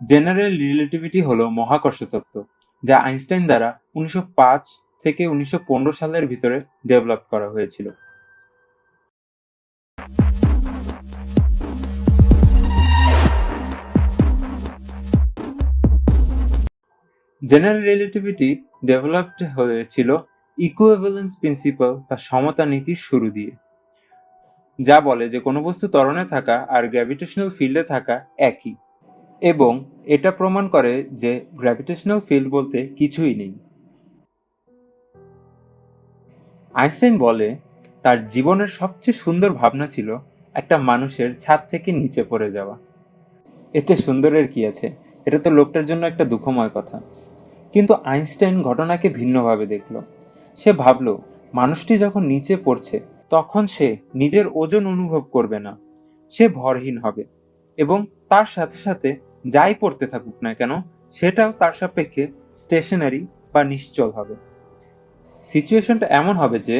General relativity হলো মহাকর্ষ তত্ত্ব, যা আইনস্টাইন দ্বারা উনিশশো পাঁচ থেকে উনিশশো পনেরো সালের ভিতরে ডেভেলপ করা হয়েছিল। জেনারেল রিলেটিভিটি ডেভেলপড হয়েছিল ইকুইভ্যালেন্স প্রিন্সিপাল বা সমতা নীতির শুরু দিয়ে, যা বলে যে কোনো বস্তু ত্বরণে থাকা আর গ্র্যাভিটেশনাল ফিল্ডে থাকা একই। এবং এটা প্রমাণ করে যে গ্র্যাভিটেশনাল ফিল্ড বলতে কিছুই নেই। আইনস্টাইন বলে, তার জীবনের সবচেয়ে সুন্দর ভাবনা ছিল একটা মানুষের ছাদ থেকে নিচে পড়ে যাওয়া। এতে সুন্দরের কি আছে? এটা তো লোকটার জন্য একটা দুঃখময় কথা। কিন্তু আইনস্টাইন ঘটনাকে ভিন্নভাবে দেখল। সে ভাবল, মানুষটি যখন নিচে পড়ছে, তখন সে নিজের ওজন অনুভব করবে না। সে ভরহীন হবে এবং তার সাথে সাথে যাই পড়তে থাকুক না কেন, সেটাও তার সাপেক্ষে স্টেশনারি বা নিশ্চল হবে। সিচুয়েশনটা এমন হবে যে,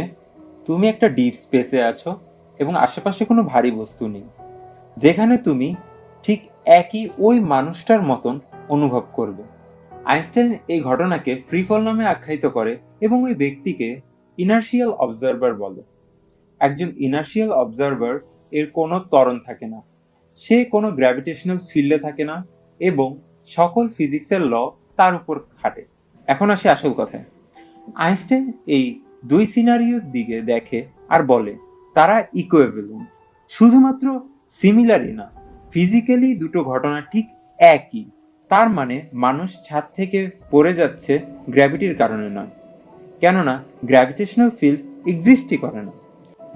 তুমি একটা ডিপ স্পেসে আছো এবং আশেপাশে কোনো ভারী বস্তু নেই, যেখানে তুমি ঠিক একই ওই মানুষটার মতন অনুভব করবে। আইনস্টাইন এই ঘটনাকে ফ্রিফল নামে আখ্যায়িত করে এবং ওই ব্যক্তিকে ইনার্শিয়াল অবজারভার বলে। একজন ইনার্শিয়াল অবজারভার এর কোনো ত্বরণ থাকে না। সে কোনো গ্র্যাভিটেশনাল ফিল্ডে থাকে না এবং সকল ফিজিক্সের ল তার উপর খাটে। এখন আসে আসল কথায়। আইনস্টাইন এই দুই সিনারিওর দিকে দেখে আর বলে, তারা ইকুয়েভেলেন্ট শুধুমাত্র সিমিলারই না ফিজিক্যালি দুটো ঘটনা ঠিক একই। তার মানে মানুষ ছাদ থেকে পড়ে যাচ্ছে গ্র্যাভিটির কারণে নয়। কেননা গ্র্যাভিটেশনাল ফিল্ড এক্সিস্টই করে না।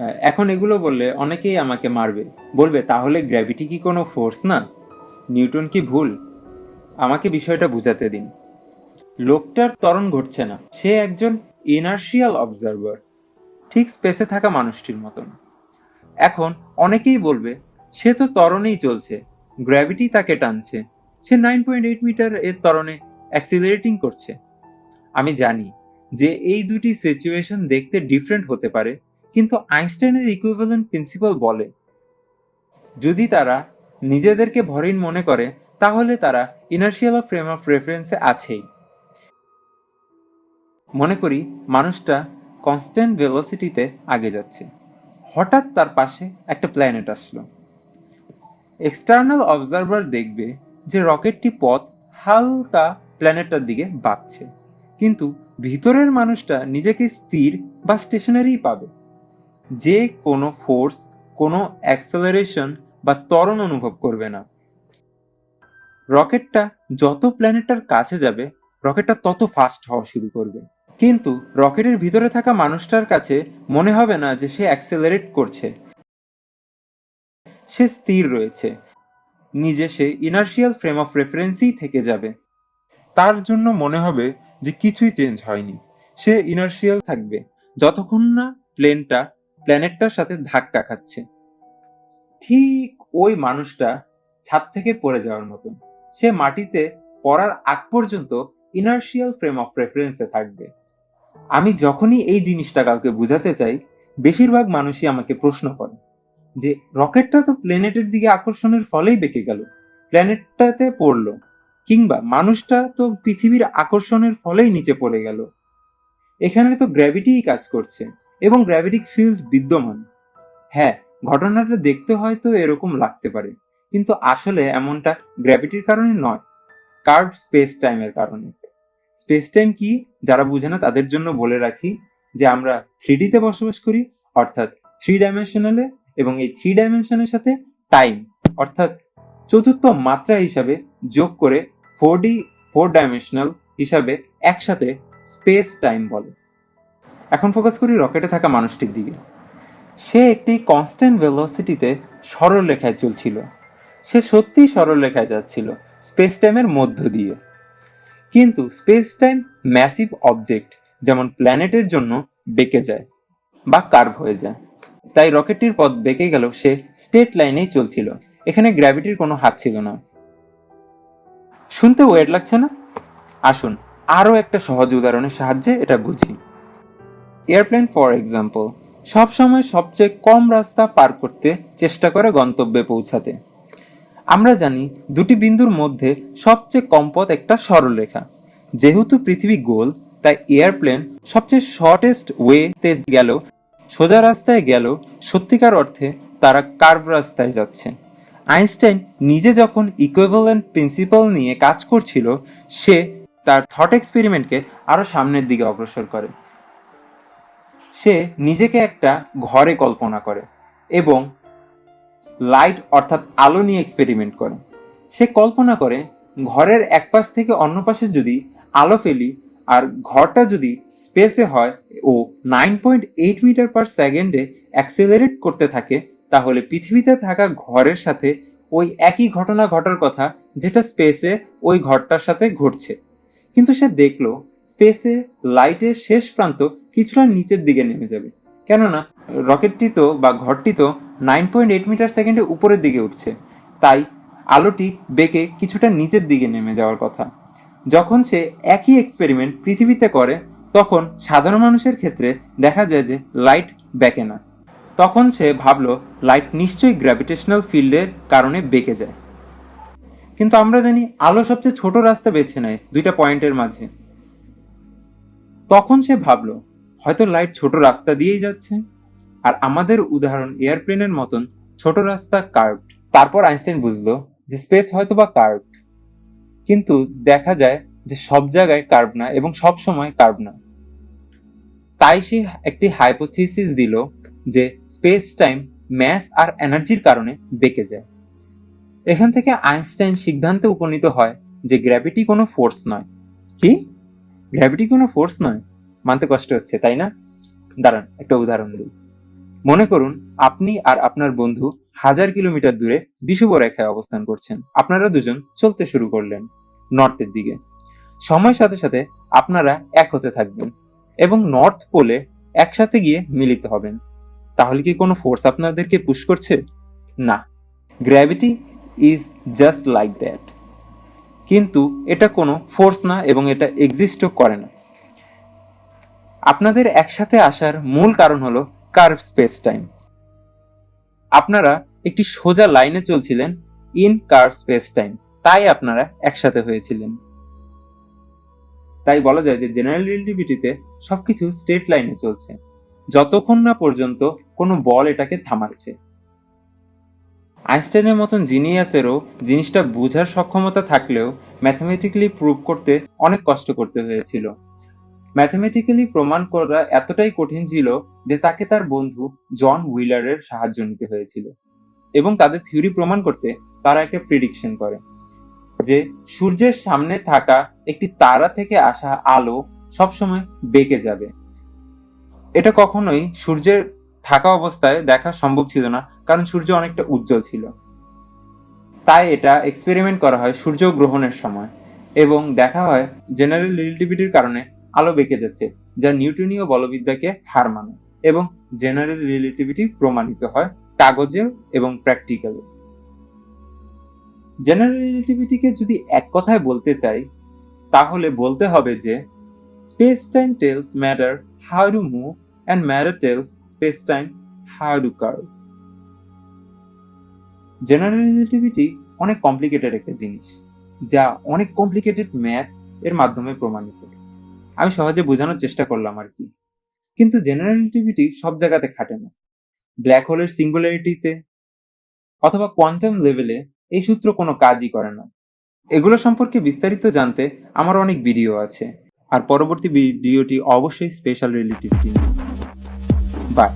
এখন এগুলো বললে অনেকেই আমাকে মারবে। বলবে, তাহলে গ্র্যাভিটি কি কোনো ফোর্স না? নিউটন কি ভুল? আমাকে বিষয়টা বুঝাতে দিন। লোকটার ত্বরণ ঘটছে না। সে একজন ইনার্শিয়াল অবজারভার ঠিক স্পেসে থাকা মানুষটির মতন। এখন অনেকেই বলবে, সে তো ত্বরণেই চলছে গ্র্যাভিটি তাকে টানছে। সে নাইন পয়েন্ট এইট মিটার এর তরণে অ্যাক্সিলারেটিং করছে। আমি জানি যে এই দুটি সিচুয়েশন দেখতে ডিফারেন্ট হতে পারে কিন্তু আইনস্টাইনের ইকুইভ্যালেন্ট প্রিন্সিপাল বলে। যদি তারা নিজেদেরকে ভরিন মনে করে, তাহলে তারা ইনার্শিয়াল ফ্রেম অফ রেফারেন্সে আছেই। মনে করি, মানুষটা কনস্ট্যান্ট ভেলোসিটিতে আগে যাচ্ছে। হঠাৎ তার পাশে একটা প্ল্যানেট আসলো। এক্সটার্নাল অবজারভার দেখবে যে রকেটটি পথ হালকা প্ল্যানেটটার দিকে বাঁকছে কিন্তু ভিতরের মানুষটা নিজেকে স্থির বা স্টেশনারি পাবে। যে কোনো ফোর্স কোনো অ্যাক্সেলারেশন বা ত্বরণ অনুভব করবে না। রকেটটা যত প্ল্যানেটটার কাছে যাবে, রকেটটা তত ফাস্ট হওয়া শুরু করবে। কিন্তু রকেটের ভিতরে থাকা মানুষটার কাছে মনে হবে না যে সে অ্যাক্সেলারেট করছে। সে স্থির রয়েছে। নিজে সে ইনার্শিয়াল ফ্রেম অফ রেফারেন্সই থেকে যাবে। তার জন্য মনে হবে যে কিছুই চেঞ্জ হয়নি। সে ইনার্শিয়াল থাকবে। যতক্ষণ না প্লেনটা প্ল্যানেটটার সাথে ধাক্কা খাচ্ছে। ঠিক ওই মানুষটা ছাদ থেকে পড়ে যাওয়ার মতন। সে মাটিতে পড়ার আগ পর্যন্ত ইনার্শিয়াল ফ্রেম অফ রেফারেন্সে থাকবে। আমি যখনই এই জিনিসটা কাউকে বোঝাতে চাই, বেশিরভাগ মানুষই আমাকে প্রশ্ন করে যে, রকেটটা তো প্ল্যানেটের দিকে আকর্ষণের ফলেই বেঁকে গেল। প্ল্যানেটটাতে পড়ল। কিংবা মানুষটা তো পৃথিবীর আকর্ষণের ফলেই নিচে পড়ে গেল। এখানে তো গ্র্যাভিটিই কাজ করছে। এবং গ্র্যাভিটিক ফিল্ড বিদ্যমান। হ্যাঁ ঘটনাটা দেখতে হয়তো এরকম লাগতে পারে, কিন্তু আসলে এমনটা গ্র্যাভিটির কারণে নয় কার্ভ স্পেস টাইমের কারণে। স্পেস টাইম কি? যারা বুঝে না, তাদের জন্য বলে রাখি যে আমরা থ্রি ডিতে বসবাস করি, অর্থাৎ থ্রি ডাইমেনশনালে এবং এই থ্রি ডাইমেনশনের সাথে টাইম অর্থাৎ চতুর্থ মাত্রা হিসাবে যোগ করে ফোর ডি ফোর ডাইমেনশনাল হিসাবে একসাথে স্পেস টাইম বলে। এখন ফোকাস করি রকেটে থাকা মানুষটির দিকে। সে একটি কনস্ট্যান্ট ভেলোসিটিতে সরল রেখায় চলছিল। সে সত্যিই সরল রেখায় যাচ্ছিল স্পেস টাইমের মধ্য দিয়ে। কিন্তু স্পেস টাইম ম্যাসিভ অবজেক্ট যেমন প্ল্যানেটের জন্য বেঁকে যায় বা কার্ভ হয়ে যায়। তাই রকেটটির পথ বেঁকে গেল সে স্টেট লাইনেই চলছিল। এখানে গ্র্যাভিটির কোনো হাত ছিল না। শুনতে ওয়েট লাগছে না? আসুন আরও একটা সহজ উদাহরণের সাহায্যে এটা বুঝি। এয়ারপ্লেন ফর এক্সাম্পল সবসময় সবচেয়ে কম রাস্তা পার করতে চেষ্টা করে গন্তব্যে পৌঁছাতে। আমরা জানি দুটি বিন্দুর মধ্যে সবচেয়ে কম পথ একটা সরলরেখা। যেহেতু পৃথিবী গোল, তাই এয়ারপ্লেন সবচেয়ে শর্টেস্ট ওয়েতে গেল সোজা রাস্তায় গেল সত্যিকার অর্থে তারা কার্ভ রাস্তায় যাচ্ছে। আইনস্টাইন নিজে যখন ইকুইভ্যালেন্ট প্রিন্সিপাল নিয়ে কাজ করছিল, সে তার থট এক্সপেরিমেন্টকে আরও সামনের দিকে অগ্রসর করে। সে নিজেকে একটা ঘরে কল্পনা করে এবং লাইট অর্থাৎ আলো নিয়ে এক্সপেরিমেন্ট করে। সে কল্পনা করে ঘরের এক পাশ থেকে অন্য পাশে যদি আলো ফেলি আর ঘরটা যদি স্পেসে হয় ও nine point eight metre per সেকেন্ডে অ্যাক্সেলারেট করতে থাকে, তাহলে পৃথিবীতে থাকা ঘরের সাথে ওই একই ঘটনা ঘটার কথা যেটা স্পেসে ওই ঘরটার সাথে ঘটছে। কিন্তু সে দেখল স্পেসে লাইটের শেষ প্রান্ত কিছুটা নিচের দিকে নেমে যাবে। কেননা, রকেটটি তো বা ঘরটি তো নাইন পয়েন্ট এইট মিটার সেকেন্ডে উপরের দিকে উঠছে। তাই আলোটি বেঁকে কিছুটা নিচের দিকে নেমে যাওয়ার কথা। যখন সে একই এক্সপেরিমেন্ট পৃথিবীতে করে, তখন সাধারণ মানুষের ক্ষেত্রে দেখা যায় যে লাইট বেঁকে না। তখন সে ভাবলো লাইট নিশ্চয়ই গ্র্যাভিটেশনাল ফিল্ডের কারণে বেঁকে যায়। কিন্তু আমরা জানি, আলো সবচেয়ে ছোট রাস্তা বেছে নেয় দুইটা পয়েন্টের মাঝে। তখন সে ভাবলো হয়তো লাইট ছোট রাস্তা দিয়েই যাচ্ছে। আর আমাদের উদাহরণ এয়ারপ্লেনের মতন ছোট রাস্তা কার্ভড তারপর আইনস্টাইন বুঝলো যে স্পেস হয়তো বা কার্ভড কিন্তু দেখা যায় যে সব জায়গায় কার্ভ না এবং সব সময় কার্ভ না। তাই সে একটি হাইপোথিসিস দিল যে স্পেস টাইম ম্যাস আর এনার্জির কারণে বেঁকে যায়। এখান থেকে আইনস্টাইন সিদ্ধান্তে উপনীত হয় যে গ্র্যাভিটি কোনো ফোর্স নয়। কি? গ্র্যাভিটি কোনো ফোর্স নয়? মানতে কষ্ট হচ্ছে, তাই না? দাঁড়ান, একটা উদাহরণ দিই। মনে করুন, আপনি আর আপনার বন্ধু হাজার কিলোমিটার দূরে বিষুব রেখায় অবস্থান করছেন। আপনারা দুজন চলতে শুরু করলেন নর্থের দিকে। সময়ের সাথে সাথে আপনারা এক হতে থাকবেন এবং নর্থ পোলে একসাথে গিয়ে মিলিত হবেন। তাহলে কি কোনো ফোর্স আপনাদেরকে পুশ করছে? না। Gravity is just like that. কিন্তু এটা কোনো ফোর্স না এবং এটা এক্সিস্টও করে না। আপনাদের একসাথে আসার মূল কারণ হলো কার্ভ স্পেস টাইম আপনারা একটি সোজা লাইনে চলছিলেন ইন কার্ভ স্পেস টাইম তাই আপনারা একসাথে হয়েছিলেন। তাই বলা যায় যে জেনারেল রিলেটিভিটিতে সবকিছু স্ট্রেট লাইনে চলছে। যতক্ষণ না পর্যন্ত কোনো বল এটাকে থামাচ্ছে। আইনস্টাইনের মতন জিনিয়াসেরও জিনিসটা বোঝার সক্ষমতা থাকলেও ম্যাথমেটিক্যালি প্রুভ করতে অনেক কষ্ট করতে হয়েছিল। ম্যাথমেটিক্যালি প্রমাণ করা এতটাই কঠিন ছিল যে তাকে তার বন্ধু জন হুইলারের সাহায্য নিতে হয়েছিল। এবং তাদের থিওরি প্রমাণ করতে তারা একটা প্রিডিকশন করে যে সূর্যের সামনে থাকা একটি তারা থেকে আসা আলো সবসময় বেঁকে যাবে। এটা কখনোই সূর্যের থাকা অবস্থায় দেখা সম্ভব ছিল না, কারণ সূর্য অনেকটা উজ্জ্বল ছিল। তাই এটা এক্সপেরিমেন্ট করা হয় সূর্য গ্রহণের সময় এবং দেখা হয় জেনারেল রিলেটিভিটির কারণে আলো বেঁকে যাচ্ছে, যা নিউটনীয় বলবিদ্যাকে হার মানে এবং জেনারেল রিলেটিভিটি প্রমাণিত হয় কাগজে এবং প্র্যাকটিক্যালে জেনারেল রিলেটিভিটিকে যদি এক কথায় বলতে চাই, তাহলে বলতে হবে যে space time tells matter how to move and matter tells space time how to curve. General relativity অনেক কমপ্লিকেটেড একটা জিনিস, যা অনেক কমপ্লিকেটেড ম্যাথ এর মাধ্যমে প্রমাণিত। আমি সহজে বোঝানোর চেষ্টা করলাম আর কি। কিন্তু জেনারেল রিলেটিভিটি সব জায়গাতে খাটে না। ব্ল্যাক হোলের সিঙ্গুলারিটিতে অথবা কোয়ান্টাম লেভেলে এই সূত্র কোনো কাজই করে না। এগুলো সম্পর্কে বিস্তারিত জানতে আমার অনেক ভিডিও আছে। আর পরবর্তী ভিডিওটি অবশ্যই স্পেশাল রিলেটিভিটি বাই